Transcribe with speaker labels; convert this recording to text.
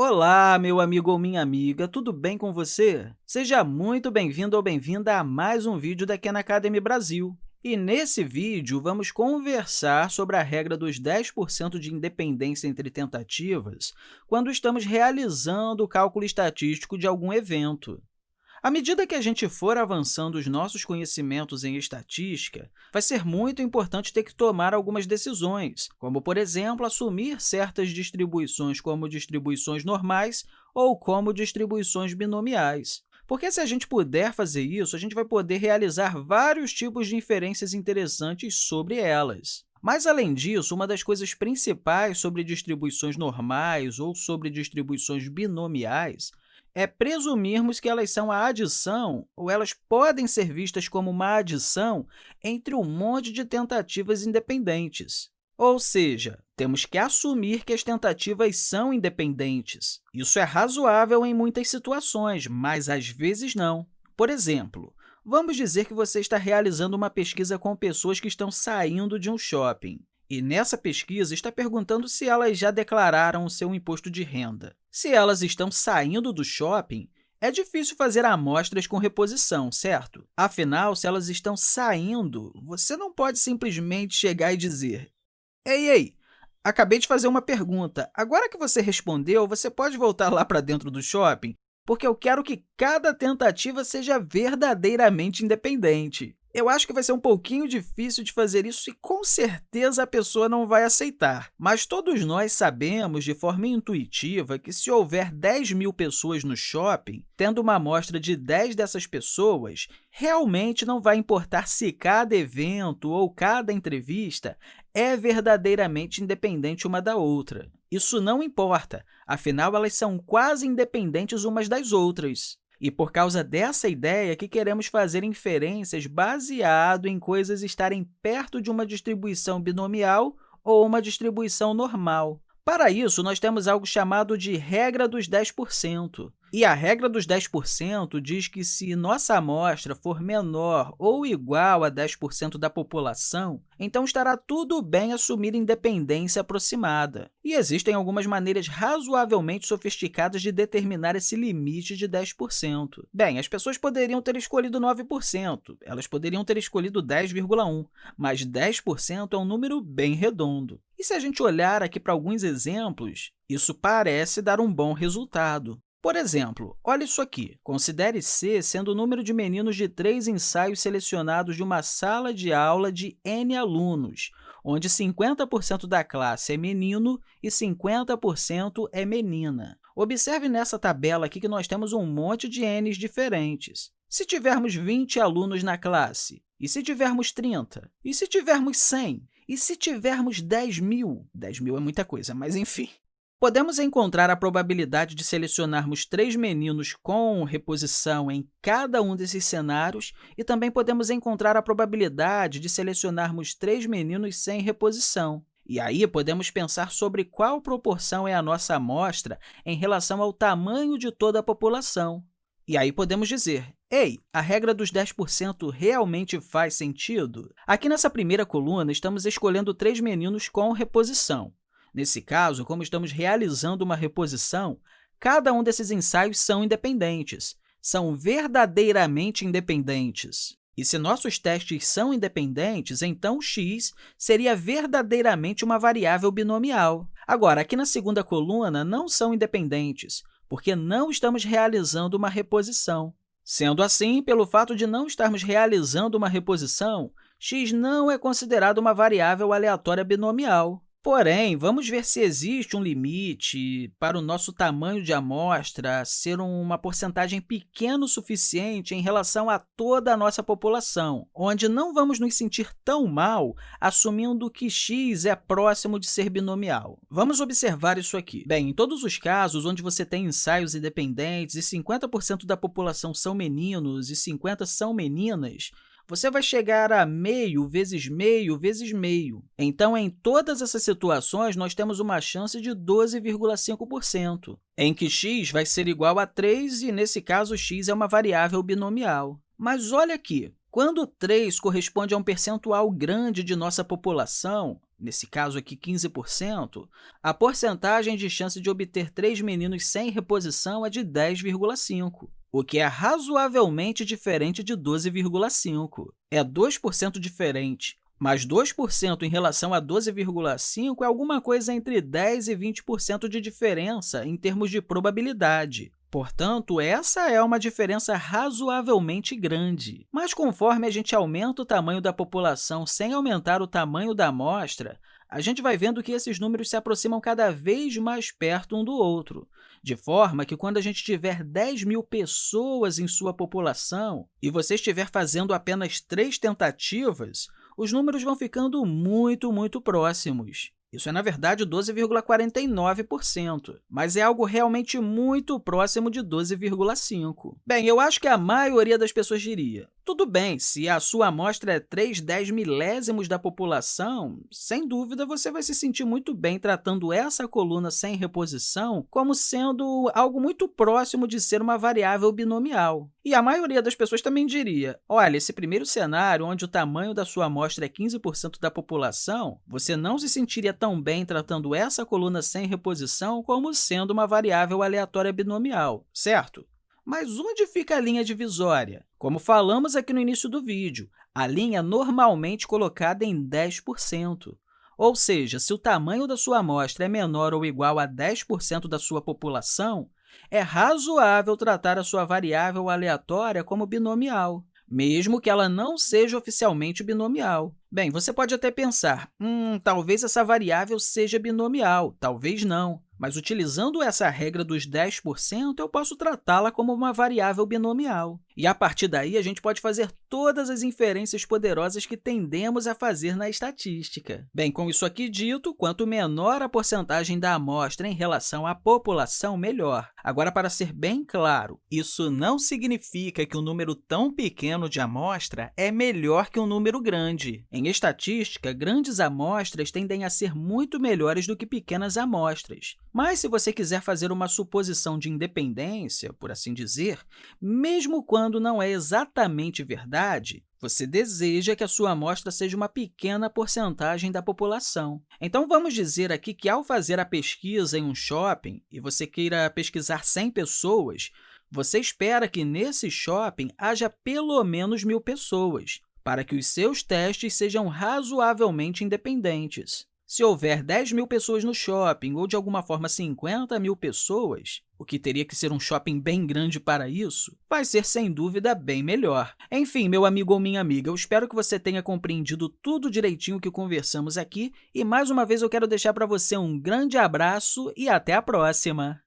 Speaker 1: Olá, meu amigo ou minha amiga, tudo bem com você? Seja muito bem-vindo ou bem-vinda a mais um vídeo da Khan Academy Brasil. E nesse vídeo, vamos conversar sobre a regra dos 10% de independência entre tentativas quando estamos realizando o cálculo estatístico de algum evento. À medida que a gente for avançando os nossos conhecimentos em estatística, vai ser muito importante ter que tomar algumas decisões, como, por exemplo, assumir certas distribuições como distribuições normais ou como distribuições binomiais. Porque se a gente puder fazer isso, a gente vai poder realizar vários tipos de inferências interessantes sobre elas. Mas, além disso, uma das coisas principais sobre distribuições normais ou sobre distribuições binomiais é presumirmos que elas são a adição, ou elas podem ser vistas como uma adição entre um monte de tentativas independentes. Ou seja, temos que assumir que as tentativas são independentes. Isso é razoável em muitas situações, mas às vezes não. Por exemplo, vamos dizer que você está realizando uma pesquisa com pessoas que estão saindo de um shopping. E nessa pesquisa está perguntando se elas já declararam o seu imposto de renda. Se elas estão saindo do shopping, é difícil fazer amostras com reposição, certo? Afinal, se elas estão saindo, você não pode simplesmente chegar e dizer Ei, ei, acabei de fazer uma pergunta. Agora que você respondeu, você pode voltar lá para dentro do shopping? Porque eu quero que cada tentativa seja verdadeiramente independente. Eu acho que vai ser um pouquinho difícil de fazer isso e, com certeza, a pessoa não vai aceitar. Mas todos nós sabemos, de forma intuitiva, que se houver 10 mil pessoas no shopping, tendo uma amostra de 10 dessas pessoas, realmente não vai importar se cada evento ou cada entrevista é verdadeiramente independente uma da outra. Isso não importa, afinal, elas são quase independentes umas das outras. E por causa dessa ideia que queremos fazer inferências baseado em coisas estarem perto de uma distribuição binomial ou uma distribuição normal. Para isso, nós temos algo chamado de regra dos 10%. E a regra dos 10% diz que se nossa amostra for menor ou igual a 10% da população, então estará tudo bem assumir independência aproximada. E existem algumas maneiras razoavelmente sofisticadas de determinar esse limite de 10%. Bem, as pessoas poderiam ter escolhido 9%, elas poderiam ter escolhido 10,1%, mas 10% é um número bem redondo. E se a gente olhar aqui para alguns exemplos, isso parece dar um bom resultado. Por exemplo, olha isso aqui. Considere C sendo o número de meninos de três ensaios selecionados de uma sala de aula de N alunos, onde 50% da classe é menino e 50% é menina. Observe nessa tabela aqui que nós temos um monte de N's diferentes. Se tivermos 20 alunos na classe, e se tivermos 30, e se tivermos 100, e se tivermos 10 mil? 10 mil é muita coisa, mas enfim. Podemos encontrar a probabilidade de selecionarmos três meninos com reposição em cada um desses cenários e também podemos encontrar a probabilidade de selecionarmos três meninos sem reposição. E aí, podemos pensar sobre qual proporção é a nossa amostra em relação ao tamanho de toda a população. E aí podemos dizer, ei, a regra dos 10% realmente faz sentido? Aqui nessa primeira coluna, estamos escolhendo três meninos com reposição. Nesse caso, como estamos realizando uma reposição, cada um desses ensaios são independentes, são verdadeiramente independentes. E se nossos testes são independentes, então x seria verdadeiramente uma variável binomial. Agora, aqui na segunda coluna, não são independentes, porque não estamos realizando uma reposição. Sendo assim, pelo fato de não estarmos realizando uma reposição, x não é considerado uma variável aleatória binomial. Porém, vamos ver se existe um limite para o nosso tamanho de amostra ser uma porcentagem pequena o suficiente em relação a toda a nossa população, onde não vamos nos sentir tão mal assumindo que x é próximo de ser binomial. Vamos observar isso aqui. Bem, em todos os casos onde você tem ensaios independentes e 50% da população são meninos e 50% são meninas, você vai chegar a meio vezes meio vezes meio. Então, em todas essas situações, nós temos uma chance de 12,5%, em que x vai ser igual a 3 e, nesse caso, x é uma variável binomial. Mas olha aqui, Quando 3 corresponde a um percentual grande de nossa população, nesse caso aqui 15%, a porcentagem de chance de obter três meninos sem reposição é de 10,5%, o que é razoavelmente diferente de 12,5%. É 2% diferente, mas 2% em relação a 12,5% é alguma coisa entre 10% e 20% de diferença em termos de probabilidade. Portanto, essa é uma diferença razoavelmente grande. Mas conforme a gente aumenta o tamanho da população sem aumentar o tamanho da amostra, a gente vai vendo que esses números se aproximam cada vez mais perto um do outro, de forma que, quando a gente tiver 10 mil pessoas em sua população e você estiver fazendo apenas três tentativas, os números vão ficando muito, muito próximos. Isso é, na verdade, 12,49%, mas é algo realmente muito próximo de 12,5%. Bem, eu acho que a maioria das pessoas diria, tudo bem, se a sua amostra é 3 10 milésimos da população, sem dúvida você vai se sentir muito bem tratando essa coluna sem reposição como sendo algo muito próximo de ser uma variável binomial. E a maioria das pessoas também diria, olha, esse primeiro cenário, onde o tamanho da sua amostra é 15% da população, você não se sentiria tão bem tratando essa coluna sem reposição como sendo uma variável aleatória binomial, certo? Mas onde fica a linha divisória? Como falamos aqui no início do vídeo, a linha é normalmente colocada em 10%. Ou seja, se o tamanho da sua amostra é menor ou igual a 10% da sua população, é razoável tratar a sua variável aleatória como binomial, mesmo que ela não seja oficialmente binomial. Bem, você pode até pensar, hum, talvez essa variável seja binomial, talvez não. Mas, utilizando essa regra dos 10%, eu posso tratá-la como uma variável binomial. E, a partir daí, a gente pode fazer todas as inferências poderosas que tendemos a fazer na estatística. Bem, com isso aqui dito, quanto menor a porcentagem da amostra em relação à população, melhor. Agora, para ser bem claro, isso não significa que um número tão pequeno de amostra é melhor que um número grande. Em estatística, grandes amostras tendem a ser muito melhores do que pequenas amostras. Mas, se você quiser fazer uma suposição de independência, por assim dizer, mesmo quando não é exatamente verdade, você deseja que a sua amostra seja uma pequena porcentagem da população. Então, vamos dizer aqui que, ao fazer a pesquisa em um shopping e você queira pesquisar 100 pessoas, você espera que nesse shopping haja pelo menos mil pessoas, para que os seus testes sejam razoavelmente independentes. Se houver 10 mil pessoas no shopping ou, de alguma forma, 50 mil pessoas, o que teria que ser um shopping bem grande para isso, vai ser, sem dúvida, bem melhor. Enfim, meu amigo ou minha amiga, eu espero que você tenha compreendido tudo direitinho que conversamos aqui e, mais uma vez, eu quero deixar para você um grande abraço e até a próxima!